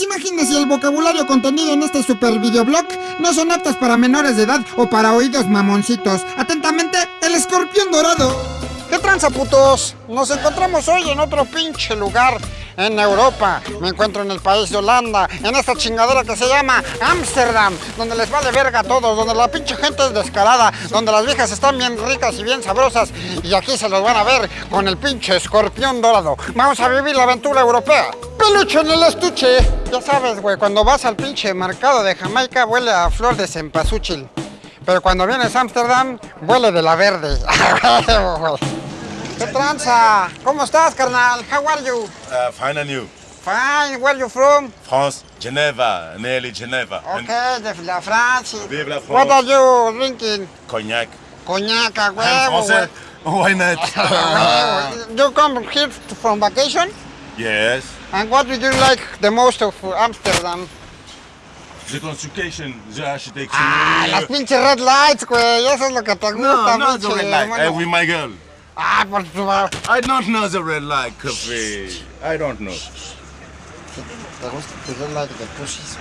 Imágenes y el vocabulario contenido en este super videoblog no son aptas para menores de edad o para oídos mamoncitos. Atentamente, el escorpión dorado. ¿Qué tranza, putos? Nos encontramos hoy en otro pinche lugar en Europa. Me encuentro en el país de Holanda, en esta chingadera que se llama Ámsterdam, donde les vale verga a todos, donde la pinche gente es descarada, donde las viejas están bien ricas y bien sabrosas. Y aquí se los van a ver con el pinche escorpión dorado. Vamos a vivir la aventura europea. Peluche en el estuche. Ya sabes, güey, cuando vas al pinche mercado de Jamaica huele a flor de cempasúchil. Pero cuando vienes a Ámsterdam, huele de la verde. ¿Qué tranza? ¿Cómo estás, carnal? How are you? Uh, fine and you? Fine, where are you from? France, Geneva, nearly Geneva. And Okay, de la Francia. Vive la What are you drinking? cognac. Coñac, a I'm huevo, français. Why not? You come here from vacation? yes. And what do you like the most of Amsterdam? The construction, the architecture. Ah, las pinches red lights, güey. Eso es lo que te gusta, no, not the red light. hermano. Uh, with my girl. Ah, por tu... I don't know the red light coffee. I don't know. ¿Te gusta tu red light de pussies?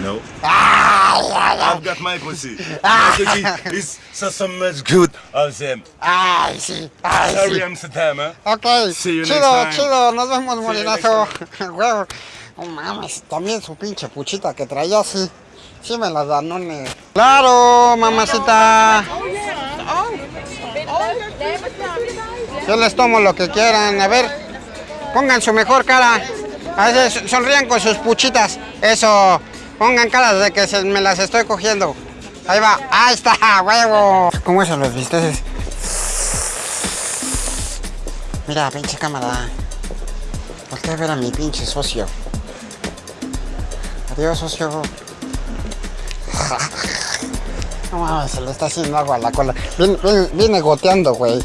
No. Ay, ay, ay. I've got my pussy. My pussy is so, so much good of them. Ay, sí. Ay, Sorry, sí. Amsterdam, huh? Ok, See you chido, next time. chido, nos vemos, you morinazo. Huevo. No mames, también su pinche puchita que traía, sí. Sí me la danone. Claro, mamacita. Yo les tomo lo que quieran. A ver, pongan su mejor cara. A veces sonrían con sus puchitas. Eso, pongan caras de que se- me las estoy cogiendo. Ahí va, ahí está, huevo. ¿Cómo eso los viste? Mira, pinche cámara. Voltea a ver a mi pinche socio. Adiós, socio. No mames, se le está haciendo agua a la cola. Viene, viene- viene goteando, güey.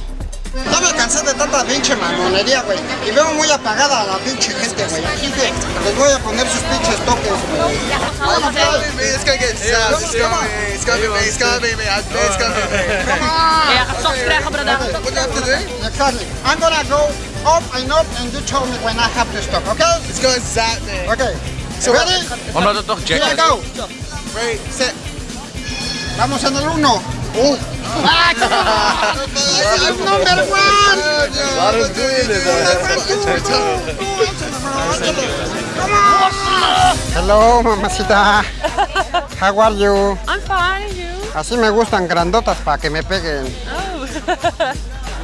Ya me cansé de tanta pinche mamonería, güey. Y veo muy apagada a la pinche gente, güey. Así que les voy a poner sus pinches toques, güey. It's gonna get sad. It's gonna be, it's gonna be, it's gonna be, krijgen, brother. What do have to do? Exactly. I'm gonna go up and up and you tell me when I have to stop, okay? It's zap. Okay. So ready? Omdat het toch Here I Jack go. Ready, set. Vamos en el uno. Uh. Ah, number one. Hello, mamacita. How are you? I'm fine, you? Así me gustan grandotas para que me peguen. Oh.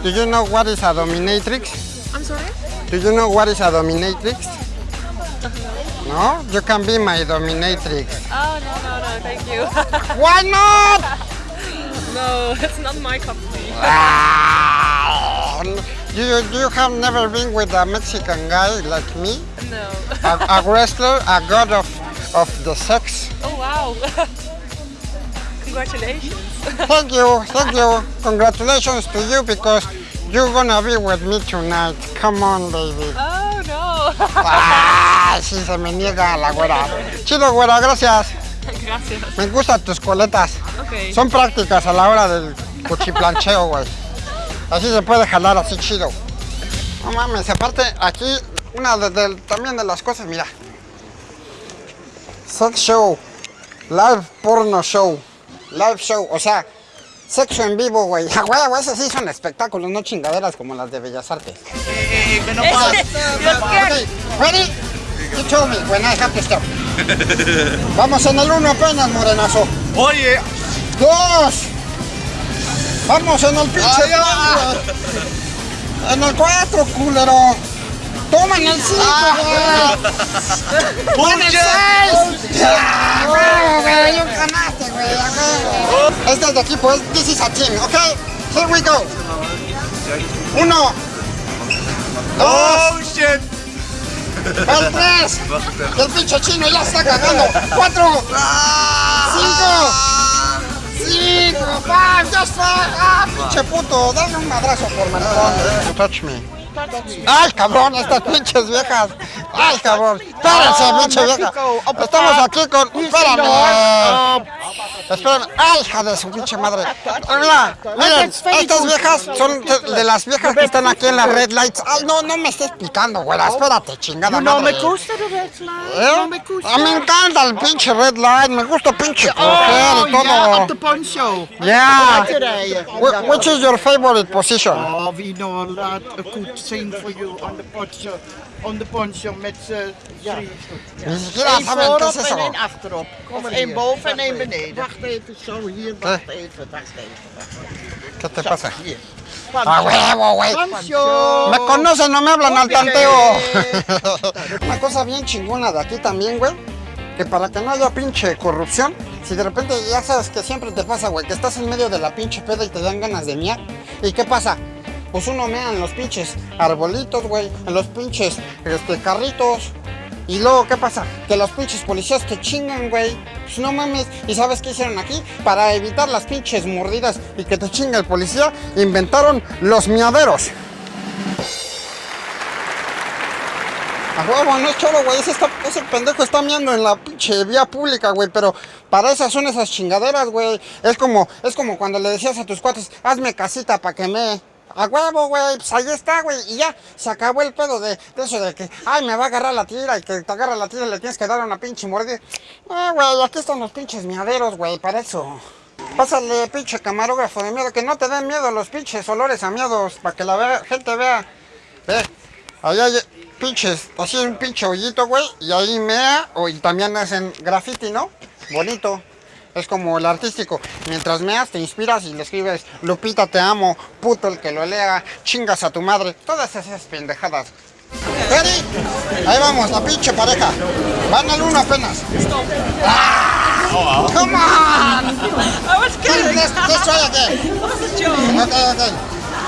Do you know what is a dominatrix? I'm sorry? Do you know what is a dominatrix? No? You can be my dominatrix. Oh, no, no, no, thank you. Why not? no, it's not my cup of tea. Ah, you, you have never been with a Mexican guy like me? No. A, a wrestler, a god of, of the sex? Oh, wow. Congratulations. Thank you, thank you. Congratulations to you because you're gonna be with me tonight. Come on, baby. Oh. Ah, sí, se me niega la güera. Chido, güera, gracias. Gracias. Me gustan tus coletas. Ok. Son prácticas a la hora del cuchiplancheo, güey. Así se puede jalar así chido. No mames, aparte aquí, una de, de- también de las cosas, mira. Sex show. Live porno show. Live show, o sea, sexo en vivo, güey. Ah, güey, güey, esos sí son espectáculos, no chingaderas como las de Bellas Artes. Okay, ready? You tell me when I have to stop. Vamos en el uno apenas, morenazo. Oye, Dos. Vamos en el pinche cuatro. En el cuatro, culero. Toma en el cinco, güey. Ya, güey, un ganaste, güey. Este es de equipo, es this is a team, ¿ok? Here we go. Uno. Dos. oh shit. El tres. El pinche chino ya está cagando. Cuatro. Cinco. Cinco. Five. Just five. Ah, pinche puto. Dale un madrazo por maricón. Touch me. Ay, cabrón, estas pinches viejas. Ay, cabrón. Espérense, pinche vieja. Estamos aquí con. Espérame. Espérame. Ay, hija de su pinche madre. Mira, miren, estas viejas son de, las viejas que están aquí en las red lights. Ay, no, no me estés picando, güera. Espérate, chingada No me gusta el red light. ¿Eh? No me gusta. Ah, me encanta el pinche red light. Me gusta pinche coger Oh, y yeah, todo. poncho. Yeah. Which is your favorite position? Oh, we know a lot of good thing for you on the poncho. On the poncho met z'n drie. Ni siquiera Eén saben qué voorop en één achterop. Of één boven en één beneden. Wacht even, zo hier. Wacht even, wacht even. ¿Qué te pasa? Hier. A huevo, güey. Poncho. Me conocen, no me hablan al tanteo. Una cosa bien chingona de aquí también, güey. Que para que no haya pinche corrupción, si de repente ya sabes que siempre te pasa, güey, que estás en medio de la pinche peda y te dan ganas de miar. ¿Y qué pasa? Pues uno mea en los pinches arbolitos, güey, en los pinches este, carritos. Y luego, ¿qué pasa? Que los pinches policías te chingan, güey. Pues no mames. ¿Y sabes qué hicieron aquí? Para evitar las pinches mordidas y que te chingue el policía, inventaron los miaderos. A huevo, no es choro, güey. Ese, ese pendejo está miando en la pinche vía pública, güey. Pero para esas son esas chingaderas, güey. Es como, es como cuando le decías a tus cuates, hazme casita para que me. A huevo, güey. Pues ahí está, güey. Y ya se acabó el pedo de, eso de que, ay, me va a agarrar la tira y que te agarra la tira y le tienes que dar una pinche mordida. Ah, güey, aquí están los pinches miaderos, güey, para eso. Pásale, pinche camarógrafo de miedo, que no te den miedo los pinches olores a miedos, para que la vea- gente vea. Ve, ahí hay pinches, así un pinche hoyito, güey, y ahí mea, o, y también hacen graffiti, ¿no? Bonito. Es como el artístico. Mientras meas, te inspiras y le escribes, Lupita, te amo, puto el que lo lea, chingas a tu madre. Todas esas pendejadas. Ready? Ahí vamos, la pinche pareja. Van al uno apenas. Ah, come on! I was kidding. Let's, let's try again. That was a joke. Ok, ok.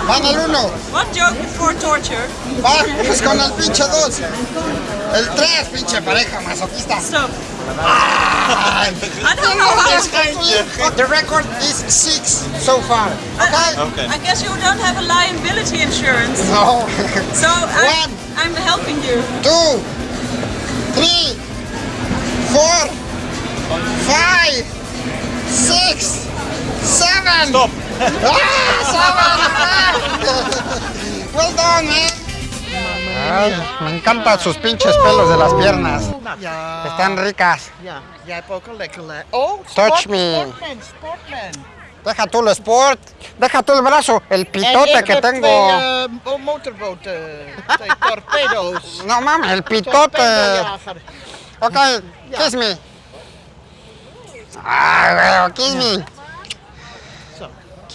Van al uno. What joke before torture? Vamos con el pinche dos. El tres, pinche pareja masoquista. Stop. Ah, I don't know how. The record is six so far. Okay? I guess you don't have a liability insurance. No. So I, One. I'm helping you. Two, three, four, five, six, seven. Stop. Ah, seven. Well done, man. Ay, me encantan sus pinches pelos de las piernas. Ja. Están ricas. Oh, Touch me. Deja tú lo sport. Deja tú el brazo. El pitote que tengo. twee eh, torpedo's. No mames, el pitote. Ok, kiss me. Ah, kiss me.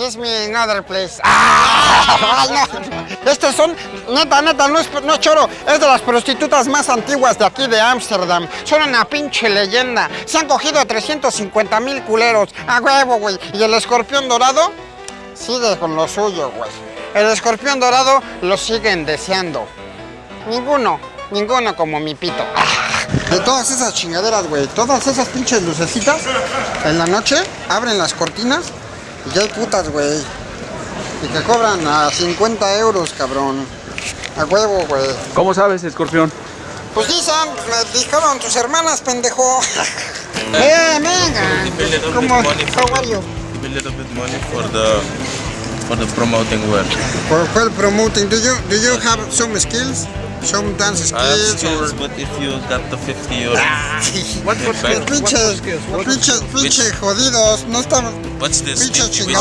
Kiss me in other place. Ah, no. Estos son, neta, neta, no es, no es choro. Es de las prostitutas más antiguas de aquí de Ámsterdam. Son una pinche leyenda. Se han cogido a 350 mil culeros. A huevo, güey. Y el escorpión dorado sigue con lo suyo, güey. El escorpión dorado lo siguen deseando. Ninguno, ninguno como mi pito. De todas esas chingaderas, güey, todas esas pinches lucecitas, en la noche abren las cortinas ya hay putas, güey. Y que cobran a 50 euros, cabrón. A huevo, güey. ¿Cómo sabes, escorpión? Pues dicen, me dijeron tus hermanas, pendejo. Ven, venga. ¿Cómo? How are you? Give a little bit money for the for the promoting work. For well promoting, do you do you have some skills? Some dance skills skills, or but if you got the 50 euros, What skills? pinches? What pinches, pinches jodidos, no están what's this? pinches. TV?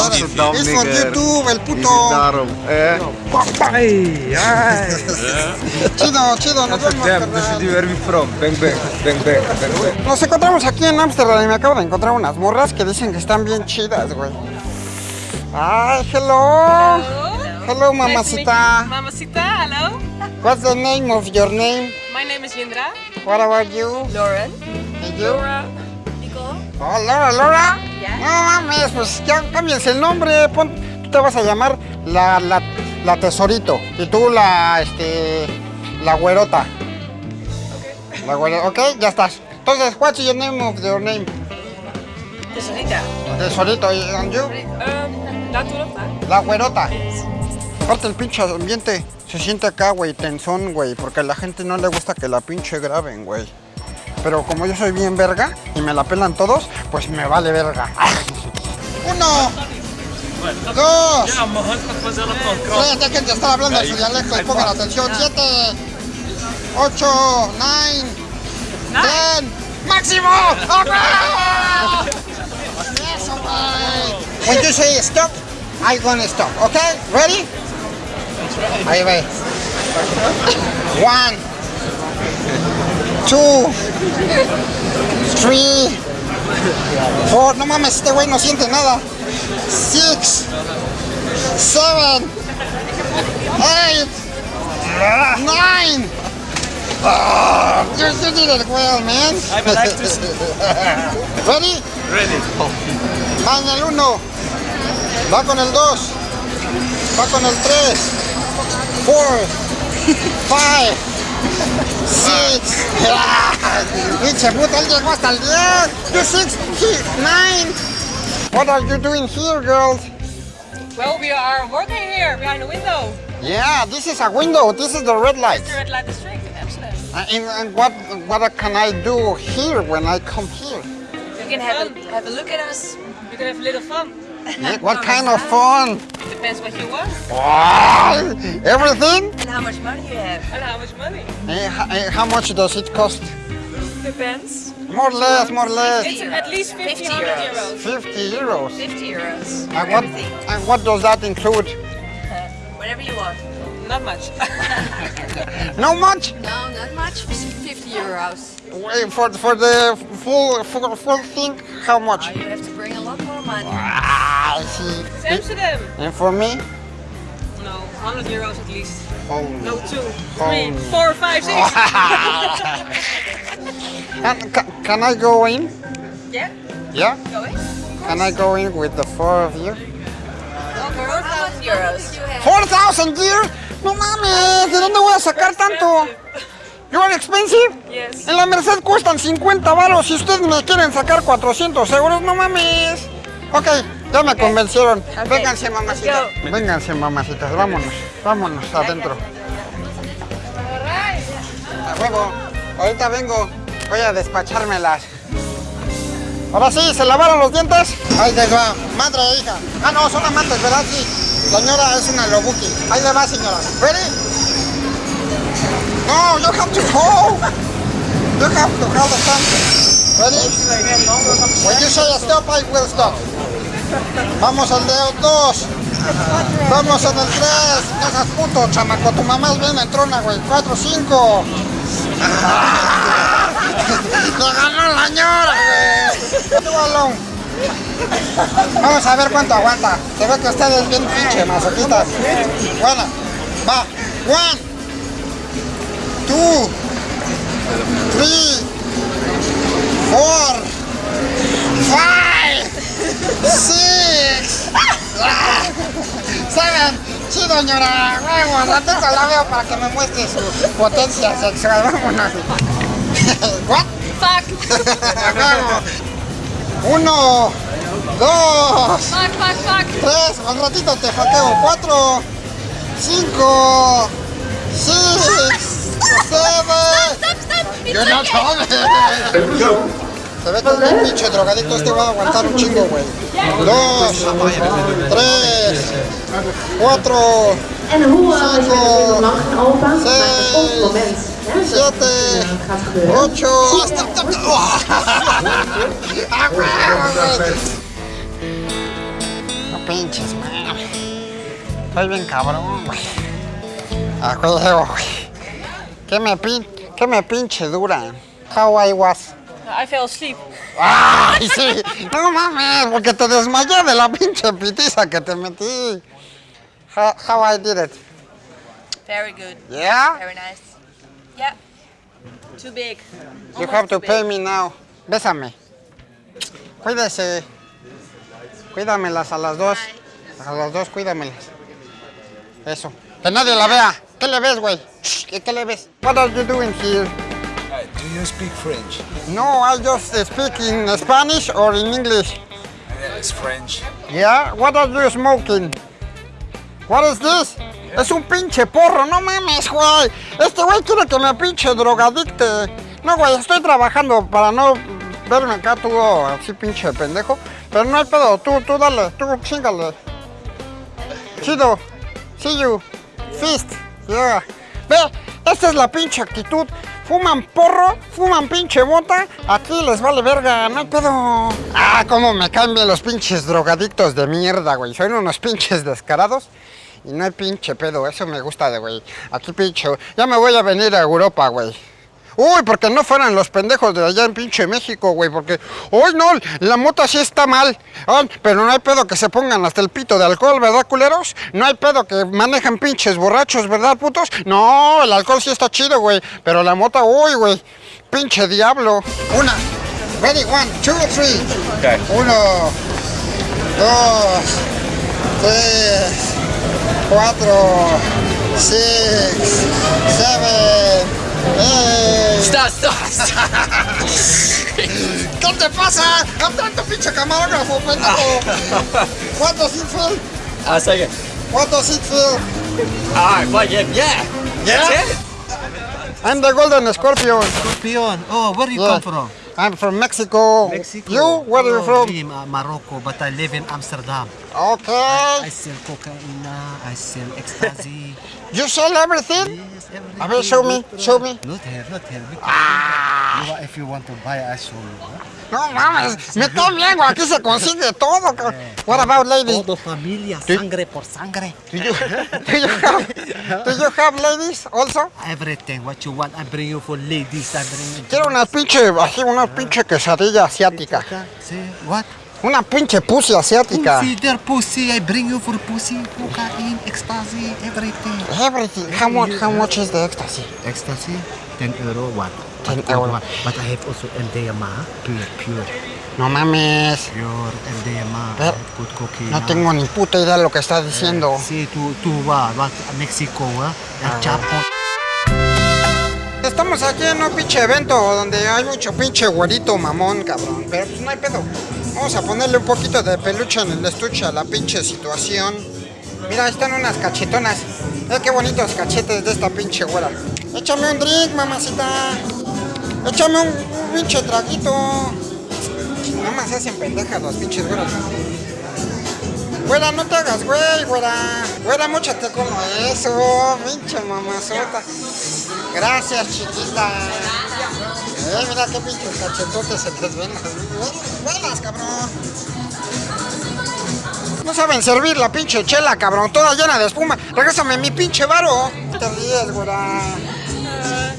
Es por YouTube, el puto. Ay, ay. Chido, chido, nos vemos, carnal. Nos encontramos aquí en Ámsterdam y me acabo de encontrar unas morras que dicen que están bien chidas, güey. Ay, hello. Hello, mamacita. Mamacita, hello. What's the name of your name? My name is Yindra. What about you? Lauren. And you? Laura. Nicole. Oh, Laura, Laura. Ya. No mames, pues ya cámbiense el nombre. Pon, tú te vas a llamar la, la, la tesorito. Y tú la, este, la güerota. La güerota, ok, ya estás. Entonces, what's your name of your name? Tesorita. Tesorito, and you? Um, we dat La güerota. Aparte el pinche ambiente Se siente acá, güey, tensón, güey, porque a la gente no le gusta que la pinche graben, güey. Pero como yo soy bien verga y me la pelan todos, pues me vale verga. Uno, dos, tres, dejen de estar hablando su dialecto y pongan atención. Siete, ocho, nine, ten, máximo. Eso, güey. When you say stop, I'm gonna stop, okay? Ready? Ahí va. One, two, three, four. No mames, este güey no siente nada. Six, seven, eight, nine. Ah, you, you did it well, man. Ready? Ready. Va en el 1. Va con el 2. Va con el 3. 4. 5. 6. Pinche puta, él llegó hasta el 10. You 6. 9. What are you doing here, girls? Well, we are working here behind the window. Yeah, this is a window. This is the red light. The red light district in Amsterdam. Uh, and, and what what can I do here when I come here? You can have a, have a look at us. You can have a little fun. Yeah, what kind of fun? Depends what you want Wow, everything? and how much money you have. And how much money. Ho- eh, how much does it cost? Depends. More or less, more or less. It's at least 50, 50 euros. 50 euros. 50 euros. And for what, and what does that include? Whatever you want. Not much. No much? No, not much. 50 euros. Wait, For, for the full, full, full thing, how much? Oh, you have to bring a lot more money. Ah, I see. it's Amsterdam. And for me? No, 100 euros at least. Oh. No, two, three, four, five, six. And ca- can I go in? yeah, Yeah? go in. Can I go in with the four of you? Over 4,000 euros. You have 4,000 euros? No mames, ¿de dónde voy a sacar tanto? You are expensive? Yes. En la Merced cuestan 50 varos. Si ustedes me quieren sacar 400 euros, no mames. Ok, ya me convencieron. Vénganse, mamacitas. Vénganse, mamacitas. Vámonos, vámonos adentro. A huevo. Ahorita vengo. Voy a despachármelas. Ahora sí, ¿se lavaron los dientes? Ahí les va. Madre e hija. Ah, no, son amantes, ¿verdad? Sí. Señora es una lobuki. Ahí le va, señora. ¿Ready? No, you have to hold. You have to hold the thumb. Ready? When you say stop, I will stop. Vamos al dedo 2. Vamos en el 3. No seas puto, chamaco. Tu mamá es bien entrona, güey. 4, 5. ¡Me ganó la ñora, güey! Balón. Vamos a ver cuánto aguanta. Se ve que ustedes bien pinche masoquistas. Bueno, va. One, two, three, four, five, six, seven. Sí, doñora, huevos, ratito la veo para que me muestre su potencia sexual. Vámonos. What? Fuck. Huevo. Uno, dos, Fuck, fuck, fuck. tres, al ratito te faqueo. Cuatro, cinco, six, seven. Yo no tome. Se ve que es bien pinche drogadicto, este va a aguantar un chingo, güey. Dos, tres, cuatro, Cinco, seis, siete, ocho, hasta... ¡Ah! No pinches, man. Estoy bien cabrón, güey. A huevo, güey. ¿Qué me, pin... ¿Qué me pinche dura? How I was. I fell asleep. ¡Ay, sí! No mames, porque te desmayé de la pinche pitiza que te metí. How, how I did it? Very good. Yeah? Very nice. Yeah. Too big. You have to pay me now. Bésame. Cuídese. Cuídamelas a las dos. A las dos, cuídamelas. Eso. Que nadie la vea. ¿Qué le ves, güey? ¿Qué, ¿Qué le ves? What are you doing here? Do you speak French? No, I just speak in Spanish or in English. It's French. Yeah? What are you smoking? What is this? Es un pinche porro, no mames, güey. Este güey quiere que me pinche drogadicte. No, güey, estoy trabajando para no verme acá tú así pinche pendejo. Pero no hay pedo, tú, tú dale, tú chingale. Chido. See you. Fist. Ve, esta es la pinche actitud. Fuman porro, fuman pinche bota, aquí les vale verga, no hay pedo. Ah, cómo me cambian los pinches drogadictos de mierda, güey. Son unos pinches descarados. Y no hay pinche pedo, eso me gusta de güey. Aquí pinche, ya me voy a venir a Europa, güey. Uy, porque no fueran los pendejos de allá en pinche México, güey, porque, uy, no, la moto sí está mal. Ay, pero no hay pedo que se pongan hasta el pito de alcohol, ¿verdad, culeros? No hay pedo que manejan pinches borrachos, ¿verdad, putos? No, el alcohol sí está chido, güey, pero la moto, uy, güey, pinche diablo. Una, ready, one, two, three. Okay. Uno, dos, tres, cuatro, six, seven, eight. Stop, stop, ¿Qué te pasa? ¡No tanto pinche camarógrafo, pendejo! What does it feel? Uh, second. What does it feel? Alright, fine, yeah, yeah. Yeah? That's it? I'm the Golden Scorpion. Scorpion. Oh, where do you Yeah. come from? I'm from Mexico. Mexico. You? Where are you Oh, from? me, uh, Morocco, but I live in Amsterdam. Okay. I sell cocaine, I sell ecstasy. You sell everything? yes, everything. A ver, show me, show me. Not here, not here. Ah. If you want to buy, I show you. No mames, me güey. Aquí se consigue todo. What about ladies? Todo familia, Do- sangre por sangre. Do you, do you have, do you have ladies also? Everything, what you want, I bring you for ladies. I bring you. Quiero una pinche, así, una pinche quesadilla asiática. See, what? Una pinche pussy asiática. Pussy, their pussy. I bring you for pussy, cocaine, ecstasy, everything. Everything. How much, how much is the ecstasy? Ecstasy, 10 euro one. 10 But euro. one. But I have also MDMA, pure, pure, No mames. pure MDMA. Pero- good cocaine. No tengo ni puta idea de lo que estás diciendo. Sí, tú, tú vas, vas a México, ¿eh? El Chapo. Estamos aquí en un pinche evento donde hay mucho pinche güerito mamón, cabrón. Pero pues no hay pedo. Vamos a ponerle un poquito de peluche en el estuche a la pinche situación. Mira, ahí están unas cachetonas. Mira qué bonitos cachetes de esta pinche güera. Échame un drink, mamacita. Échame un, pinche traguito. Nada más hacen pendejas los pinches güeros. Güera, no te hagas güey, güera. Güera, móchate como eso, pinche mamazota. Gracias, chiquita. Eh, mira qué pinches cachetotes se les ven. Buenas, cabrón. No saben servir la pinche chela, cabrón. Toda llena de espuma. Regrésame mi pinche varo. Te ríes, güera.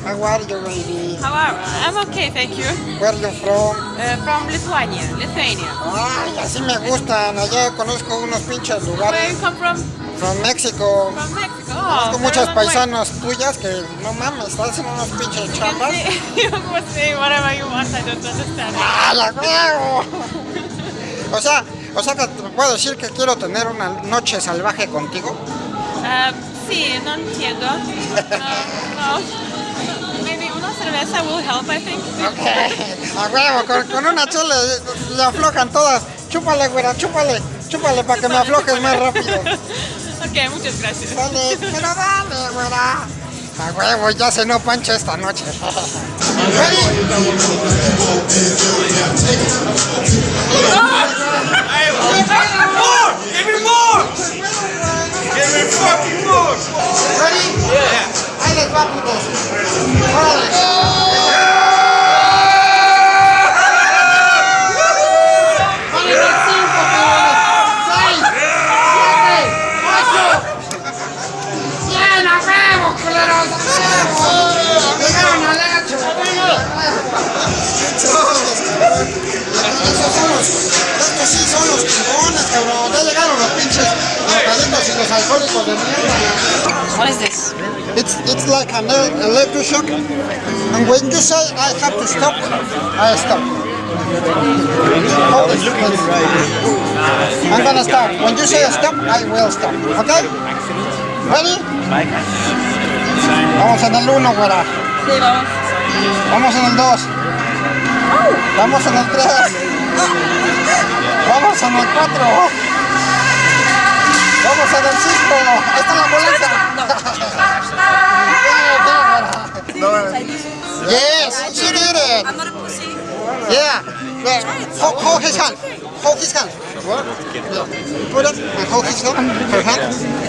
How are you, baby? How are I'm okay, thank you. Where you from? Uh, from Lithuania, Lithuania. Ay, así me gustan. Allá conozco unos pinches Where lugares. you come from? From Mexico. From Mexico. Oh, muchas very long way. tuyas que no mames, hacen unos pinches You chambas. can say, you can say whatever you want, I don't understand. ¡Ah, la huevo! O sea, o sea que te puedo decir que quiero tener una noche salvaje contigo. Um, sí, no entiendo. No, no. Maybe una cerveza will help, I think. A huevo, con, con una chela le aflojan todas. Chúpale, güera, chúpale, chúpale para que me aflojes más rápido. Ok, muchas gracias. Dale, pero dale, güera. A huevo, ya se no pancha esta noche. Give me more! Give me fucking more! Ready? Yeah. Ahí les va, putos. Órale. What is this? It's it's like an el- electroshock, and when you say I have to stop, I stop. I'm gonna stop. When you say stop, I will stop. Okay? Ready? Vamos en el 1, güera. Sí, vamos. Vamos en el 2. Vamos en el 3. Vamos en el 4. ¡Vamos a Francisco! ¡Esta es la ambulancia! Yes, she did it! I'm not a pussy. Yeah. yeah. Hold, hold his hand. Hold his hand. What? Put it and hold his hand. Her hand.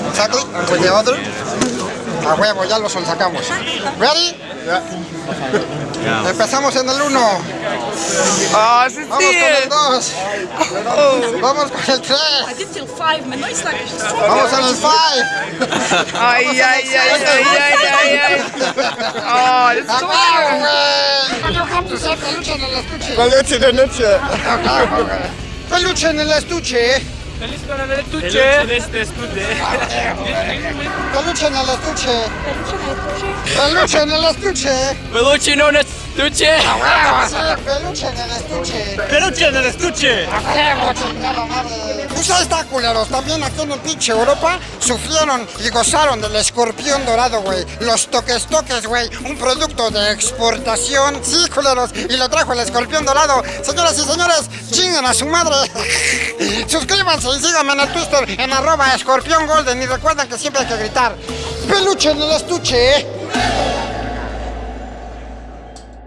Exactly. With the other. A huevo, ya lo sonsacamos. Ready? Yeah. Empezamos en el 1. Ah, sí, Vamos con el 2. Vamos con el 3. I did till five, maar nooit slag Vamos en el 5. Ay, ay, ay, ay, ay, ay. Oh. You have to say peluche en el estuche. Peluche noche. Peluche en el estuche. Peluche en el estuche. Peluche en el estuche. Peluche en el estuche. Peluche no es estuche. Peluche en el estuche. Peluche en el estuche. Pues ahí está, culeros. También aquí en el pinche Europa sufrieron y gozaron del escorpión dorado, güey. Los toques toques, güey. Un producto de exportación. Sí, culeros. Y lo trajo el escorpión dorado. Señoras y señores, chingan a su madre. Suscríbanse y síganme en el Twitter en arroba escorpión golden. Y recuerden que siempre hay que gritar. Peluche en el estuche.